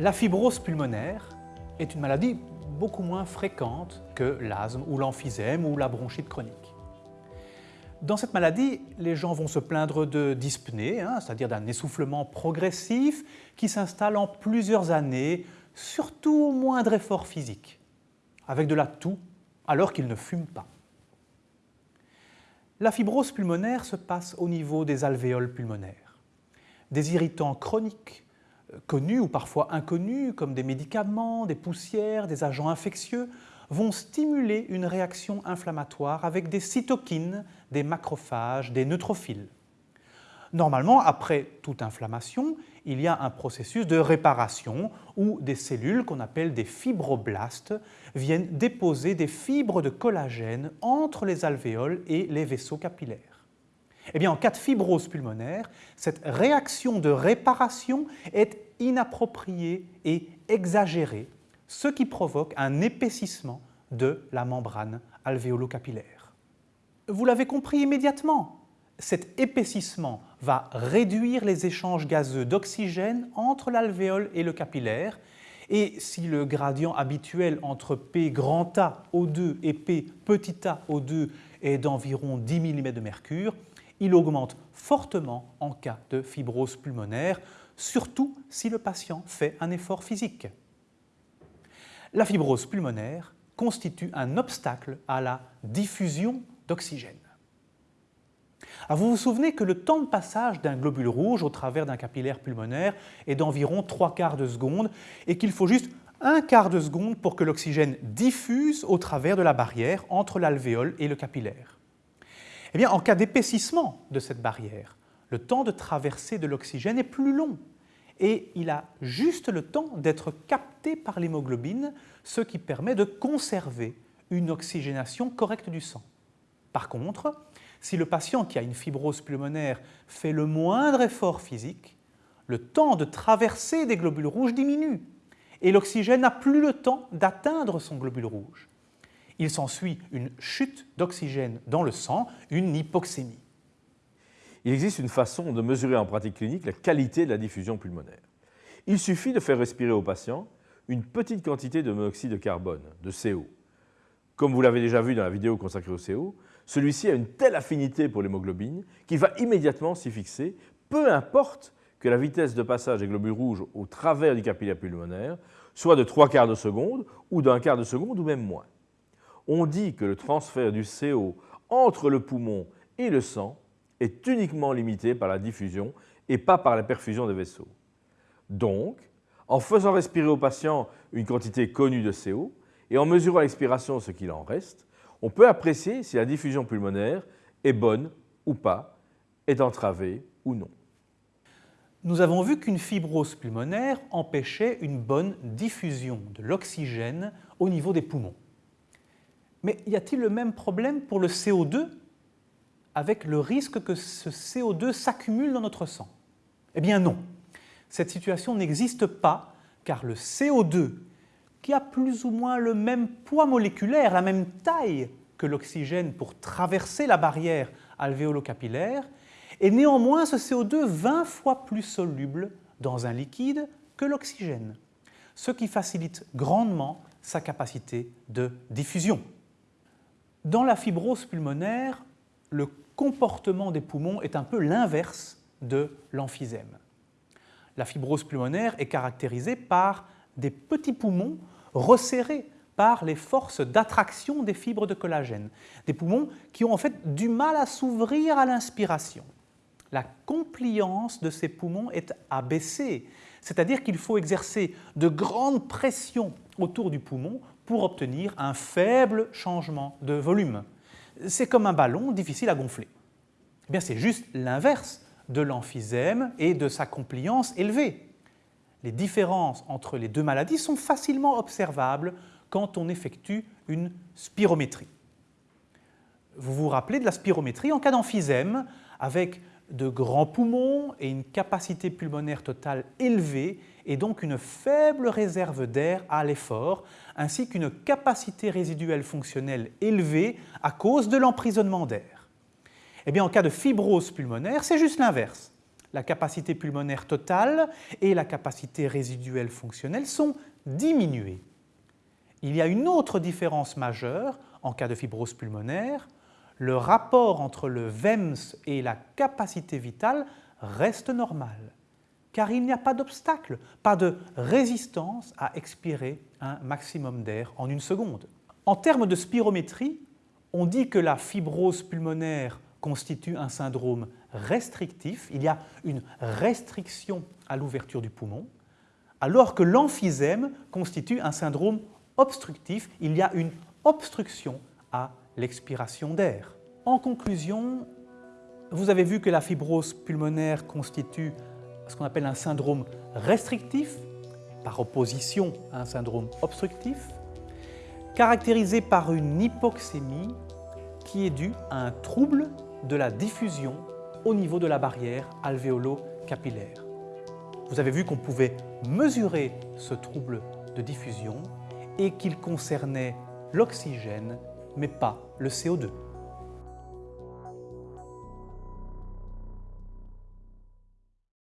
La fibrose pulmonaire est une maladie beaucoup moins fréquente que l'asthme ou l'emphysème ou la bronchite chronique. Dans cette maladie, les gens vont se plaindre de dyspnée, hein, c'est-à-dire d'un essoufflement progressif qui s'installe en plusieurs années, surtout au moindre effort physique, avec de la toux alors qu'ils ne fument pas. La fibrose pulmonaire se passe au niveau des alvéoles pulmonaires. Des irritants chroniques, connus ou parfois inconnus, comme des médicaments, des poussières, des agents infectieux, vont stimuler une réaction inflammatoire avec des cytokines, des macrophages, des neutrophiles. Normalement, après toute inflammation, il y a un processus de réparation où des cellules qu'on appelle des fibroblastes viennent déposer des fibres de collagène entre les alvéoles et les vaisseaux capillaires. Eh bien, en cas de fibrose pulmonaire, cette réaction de réparation est inappropriée et exagérée ce qui provoque un épaississement de la membrane alvéolo-capillaire. Vous l'avez compris immédiatement, cet épaississement va réduire les échanges gazeux d'oxygène entre l'alvéole et le capillaire et si le gradient habituel entre P grand A O2 et P petit a O2 est d'environ 10 mm de mercure, il augmente fortement en cas de fibrose pulmonaire, surtout si le patient fait un effort physique. La fibrose pulmonaire constitue un obstacle à la diffusion d'oxygène. Vous vous souvenez que le temps de passage d'un globule rouge au travers d'un capillaire pulmonaire est d'environ trois quarts de seconde et qu'il faut juste un quart de seconde pour que l'oxygène diffuse au travers de la barrière entre l'alvéole et le capillaire. Eh en cas d'épaississement de cette barrière, le temps de traversée de l'oxygène est plus long et il a juste le temps d'être capté par l'hémoglobine, ce qui permet de conserver une oxygénation correcte du sang. Par contre, si le patient qui a une fibrose pulmonaire fait le moindre effort physique, le temps de traverser des globules rouges diminue et l'oxygène n'a plus le temps d'atteindre son globule rouge. Il s'ensuit une chute d'oxygène dans le sang, une hypoxémie il existe une façon de mesurer en pratique clinique la qualité de la diffusion pulmonaire. Il suffit de faire respirer au patient une petite quantité de monoxyde de carbone, de CO. Comme vous l'avez déjà vu dans la vidéo consacrée au CO, celui-ci a une telle affinité pour l'hémoglobine qu'il va immédiatement s'y fixer, peu importe que la vitesse de passage des globules rouges au travers du capillaire pulmonaire soit de trois quarts de seconde ou d'un quart de seconde ou même moins. On dit que le transfert du CO entre le poumon et le sang est uniquement limité par la diffusion et pas par la perfusion des vaisseaux. Donc, en faisant respirer au patient une quantité connue de CO et en mesurant à l'expiration ce qu'il en reste, on peut apprécier si la diffusion pulmonaire est bonne ou pas, est entravée ou non. Nous avons vu qu'une fibrose pulmonaire empêchait une bonne diffusion de l'oxygène au niveau des poumons. Mais y a-t-il le même problème pour le CO2 avec le risque que ce CO2 s'accumule dans notre sang? Eh bien non, cette situation n'existe pas car le CO2, qui a plus ou moins le même poids moléculaire, la même taille que l'oxygène pour traverser la barrière alvéolo-capillaire, est néanmoins ce CO2 20 fois plus soluble dans un liquide que l'oxygène, ce qui facilite grandement sa capacité de diffusion. Dans la fibrose pulmonaire, le comportement des poumons est un peu l'inverse de l'emphysème. La fibrose pulmonaire est caractérisée par des petits poumons resserrés par les forces d'attraction des fibres de collagène. Des poumons qui ont en fait du mal à s'ouvrir à l'inspiration. La compliance de ces poumons est abaissée, c'est-à-dire qu'il faut exercer de grandes pressions autour du poumon pour obtenir un faible changement de volume c'est comme un ballon difficile à gonfler. Eh c'est juste l'inverse de l'emphysème et de sa compliance élevée. Les différences entre les deux maladies sont facilement observables quand on effectue une spirométrie. Vous vous rappelez de la spirométrie en cas d'emphysème avec de grands poumons et une capacité pulmonaire totale élevée et donc une faible réserve d'air à l'effort, ainsi qu'une capacité résiduelle fonctionnelle élevée à cause de l'emprisonnement d'air. Eh en cas de fibrose pulmonaire, c'est juste l'inverse. la capacité pulmonaire totale et la capacité résiduelle fonctionnelle sont diminuées. Il y a une autre différence majeure en cas de fibrose pulmonaire. Le rapport entre le VEMS et la capacité vitale reste normal, car il n'y a pas d'obstacle, pas de résistance à expirer un maximum d'air en une seconde. En termes de spirométrie, on dit que la fibrose pulmonaire constitue un syndrome restrictif, il y a une restriction à l'ouverture du poumon, alors que l'emphysème constitue un syndrome obstructif, il y a une obstruction à l'expiration d'air. En conclusion, vous avez vu que la fibrose pulmonaire constitue ce qu'on appelle un syndrome restrictif, par opposition à un syndrome obstructif, caractérisé par une hypoxémie qui est due à un trouble de la diffusion au niveau de la barrière alvéolo-capillaire. Vous avez vu qu'on pouvait mesurer ce trouble de diffusion et qu'il concernait l'oxygène, mais pas le CO2.